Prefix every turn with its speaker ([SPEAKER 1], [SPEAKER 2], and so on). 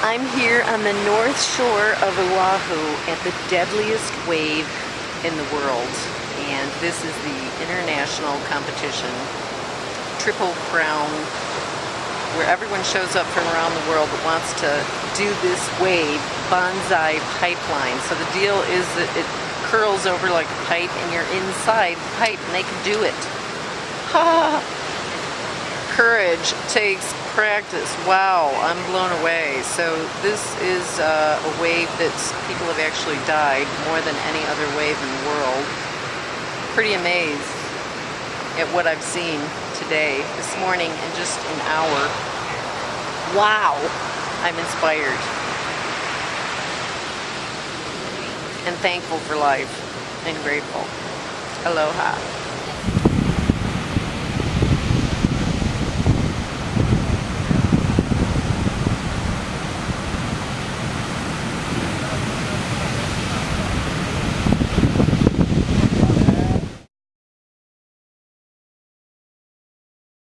[SPEAKER 1] I'm here on the north shore of Oahu at the deadliest wave in the world. And this is the international competition, Triple Crown, where everyone shows up from around the world that wants to do this wave, Banzai Pipeline. So the deal is that it curls over like a pipe and you're inside the pipe and they can do it. Ha! Courage takes practice. Wow, I'm blown away. So this is uh, a wave that people have actually died more than any other wave in the world. Pretty amazed at what I've seen today, this morning, in just an hour. Wow, I'm inspired. And thankful for life and grateful. Aloha.